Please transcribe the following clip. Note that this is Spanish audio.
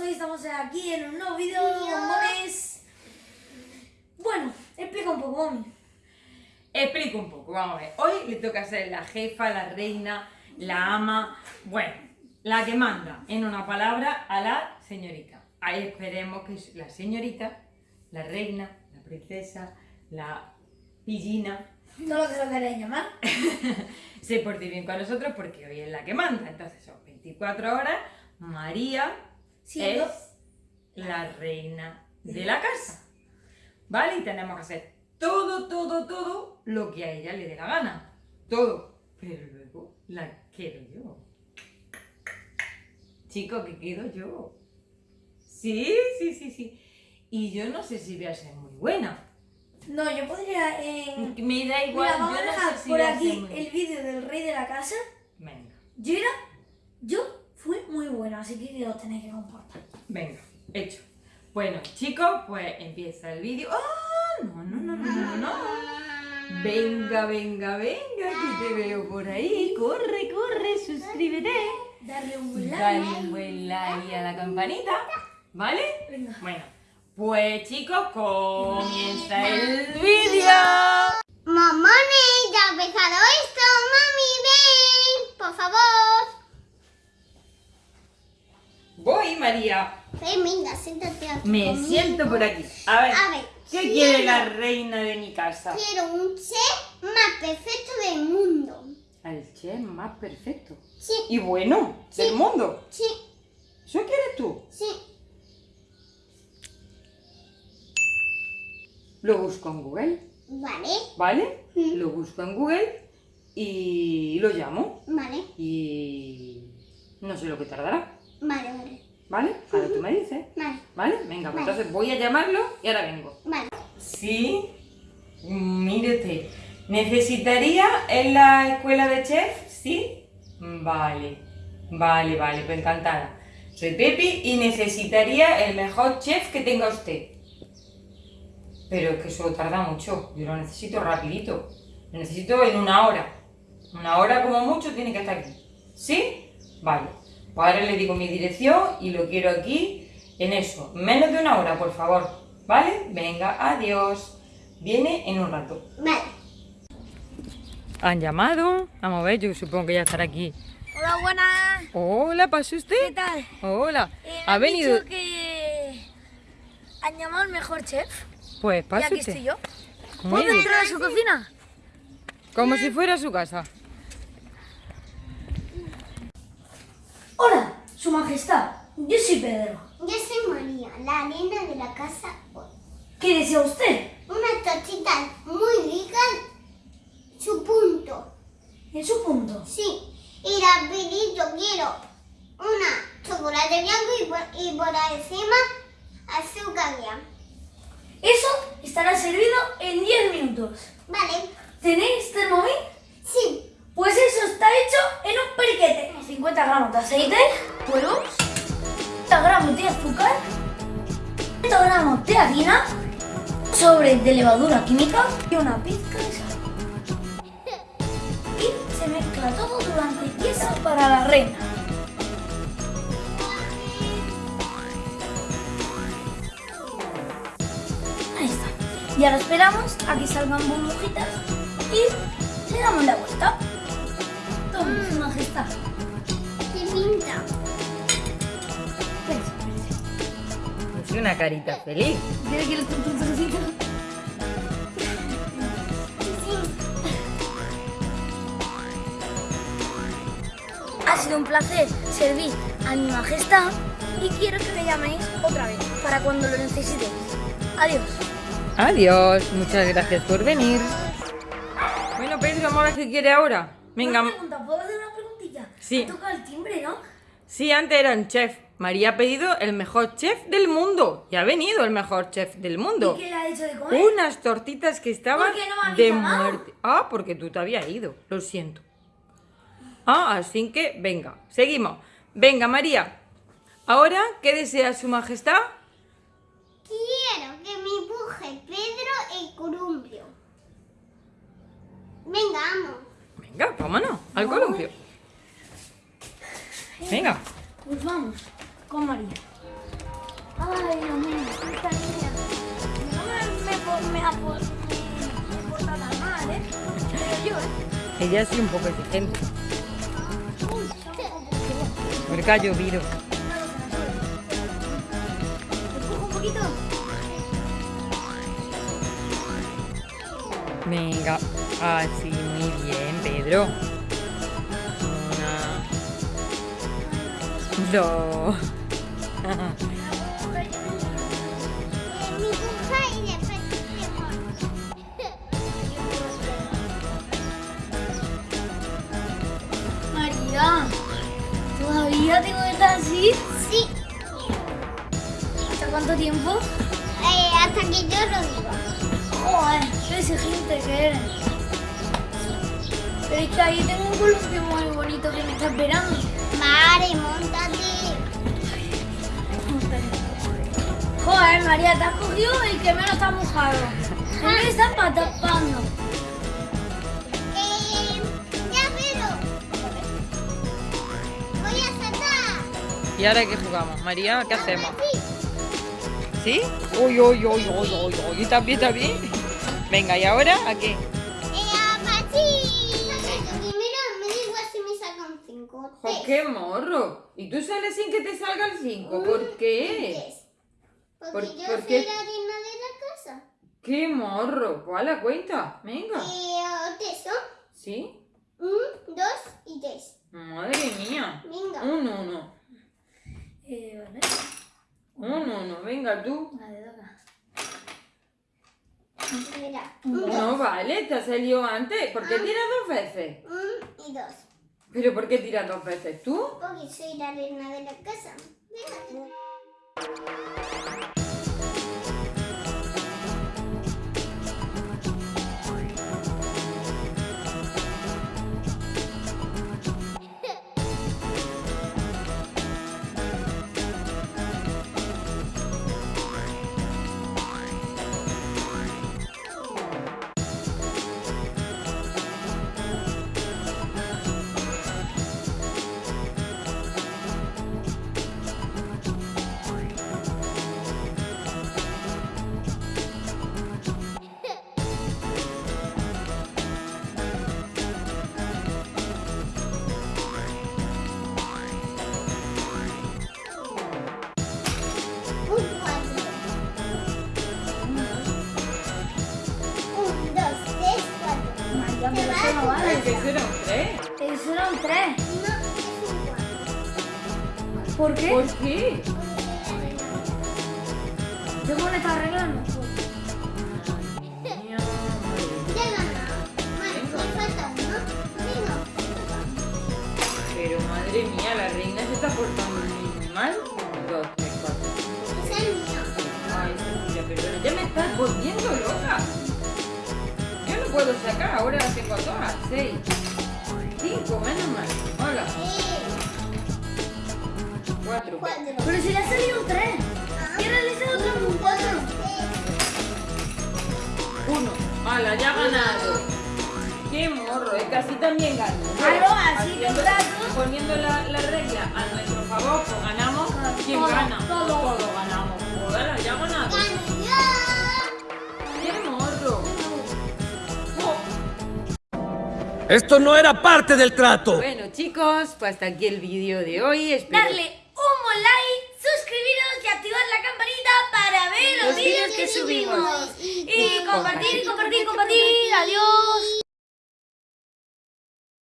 hoy estamos aquí en un nuevo bombones. Bueno, explica un poco, mami. Explico un poco, vamos a ver. Hoy le toca ser la jefa, la reina, la ama, bueno, la que manda en una palabra a la señorita. Ahí esperemos que la señorita, la reina, la princesa, la pillina, Todo lo que lo queréis llamar. se porte bien con nosotros porque hoy es la que manda. Entonces son 24 horas, María Siendo es la reina de la casa. ¿Vale? Y tenemos que hacer todo, todo, todo lo que a ella le dé la gana. Todo. Pero luego la quiero yo. Chico, que quedo yo. Sí, sí, sí, sí. Y yo no sé si voy a ser muy buena. No, yo podría. En... Me da igual, Mira, vamos yo a no dejar sé si por aquí el vídeo del rey de la casa. Venga, Yo era. Yo fui muy buena, así que os tenéis que comportar. venga, hecho. Bueno, chicos, pues empieza el vídeo. ¡Ah! No, no, no, no, no, no. Venga, venga, venga, que te veo por ahí. Corre, corre, suscríbete. Darle un buen like. Dale un buen like a la campanita. ¿Vale? Venga. Bueno, pues chicos, comienza el vídeo. Mamones, ya ha empezado esto, mami, ven, por favor. Voy, María. Ven, venga, siéntate aquí Me conmigo. siento por aquí. A ver, A ver, ¿qué quiero- quiere la reina de mi casa? Quiero un chef más perfecto del mundo. Al chef más perfecto. Sí, Y bueno, del mundo. sí, ¿Eso quieres tú? sí. Lo busco en Google, Vale, ¿vale? Mm. Lo busco en Google y lo llamo. vale, Y no sé lo que tardará, vale, vale, ¿vale? Ahora tú me dices. vale, ¿Vale? Venga, pues Vale. entonces voy a llamarlo y ahora vengo. vale. Sí, usted. ¿Necesitaría en la escuela de chef? Sí. Vale, vale, vale, pues encantada. Soy Pepi y necesitaría el mejor chef que tenga usted. Pero es que eso tarda mucho, yo lo necesito rapidito. Lo necesito en una hora. Una hora como mucho tiene que estar aquí. ¿Sí? Vale. Pues ahora le digo mi dirección y lo quiero aquí en eso. Menos de una hora, por favor. ¿Vale? Venga, adiós. Viene en un rato. Vale. Han llamado. Vamos a ver, yo supongo que ya estará aquí. Hola, buenas. Hola, ¿pasa ¿Qué usted? tal? Hola. Eh, ¿Ha venido? dicho que han llamado al mejor chef. Pues Y pase aquí usted. estoy yo. ¿Puedo entrar a su cocina? Como si fuera su casa. Hola, su majestad. Yo soy Pedro. Yo soy María, la reina de la casa. ¿Qué desea usted? Una tortita muy rica, su punto. En su punto. Sí, y rapidito quiero una chocolate blanco y por, y por encima azúcar blanco. Eso estará servido en 10 minutos. Vale, ¿Tenéis termomix? sí, Pues eso está hecho en un periquete. 50 gramos de aceite, huevos, 30 gramos de azúcar, 30 gramos de harina, sobre de levadura química y una pizca de sal. Y se mezcla todo durante 10 horas para la reina. Ahí está. Y ahora esperamos a que salgan burbujitas y le damos la vuelta. Su majestad. qué pinta. Es una carita feliz. ¿Quiere que le corte un trocito? Ha sido un placer servir a mi majestad y quiero que me llaméis otra vez para cuando lo necesitéis. Adiós. Adiós. Muchas gracias por venir. Bueno, Pedro, vamos a ver qué quiere ahora. Venga. Una pregunta, ¿puedo hacer una preguntilla? Sí. Ha tocado el timbre, ¿no? Sí, antes era un chef. María ha pedido el mejor chef del mundo. Y ha venido el mejor chef del mundo. ¿Y qué le ha hecho de comer? Unas tortitas que estaban ¿Por qué no me habéis de llamado? muerte. Ah, porque tú te habías ido. Lo siento. Ah, así que venga, seguimos. Venga, María. Ahora, ¿qué desea su majestad? Quiero que me empuje Pedro el columpio. Venga, vamos. Venga, vámonos, al no. columpio. Venga. Pues vamos, con María. Ay, Dios mío, esta niña. No me, me, me, porta tan mal, ¿eh? Yo, ¿eh? Ella sí un poco exigente. Porque ha llovido. Venga, así, muy bien, Pedro. Una, dos. María, ¿todavía tengo que estar así? Sí, ¿Hasta cuánto tiempo? eh, hasta que yo lo diga. Joder, qué exigente que eres. Pero es que ahí tengo un columpio muy bonito que me está esperando. Mare, montate. Joder, María, te has cogido el que menos está mojado. A mí me están tapando. Eh, ya, pero. Voy a saltar. ¿Y ahora qué jugamos? María, ¿qué hacemos? Sí. Uy, uy, uy, uy, uy, uy. ¿Está bien, está bien? Venga, ¿y ahora a qué? Eh, apachí. Primero me digo si me sacan cinco. Jo, ¡Qué morro! ¿Y tú sales sin que te salga el 5? ¿Por qué? Porque ¿Por- yo por soy la reina de la casa. ¡Qué morro! ¿Cuál la cuenta? Venga. Eh, tres son ¿Sí? un, dos y tres. Madre mía. Venga. Un uno. Eh, vale. Un uno. Venga tú. Vale, toca. Mira. Un, dos. No vale, te ha salido antes. ¿Por qué tiras dos veces? Un y dos. ¿Pero por qué tiras dos veces tú? Porque soy la reina de la casa. Venga. Un Eso eran tres. No. ¿Por qué? ¿Por qué? Porque soy la reina de la casa. ¿Te pones a arreglando? Madre mía, madre Ya he ganado. Vale, me falta uno. Venga. Pero madre mía, la reina se está portando muy mal. Dos, tres, cuatro. Es mío. Ay, Cecilia, perdona, ya me estás volviendo loca. Yo no puedo sacar, ahora tengo todas. Seis. Menos mal. Hola. Eh, Cuatro. cuatro. Pero si le ha salido un tres. Ah. Y sale otro un cuatro. Uno. Hala, ya ha ganado. Qué morro, es que así también gano. Claro, así los datos. Poniendo la, la regla a nuestro favor, pues ganamos. ¿Quién Todo, gana? todo. Todos ganamos. Hala, ya ha ganado. Esto no era parte del trato. Bueno chicos, pues hasta aquí el vídeo de hoy. Espero Darle un buen like, suscribiros y activar la campanita para ver los, Los vídeos que que subimos. subimos. Y compartir, compartir, compartir. Adiós.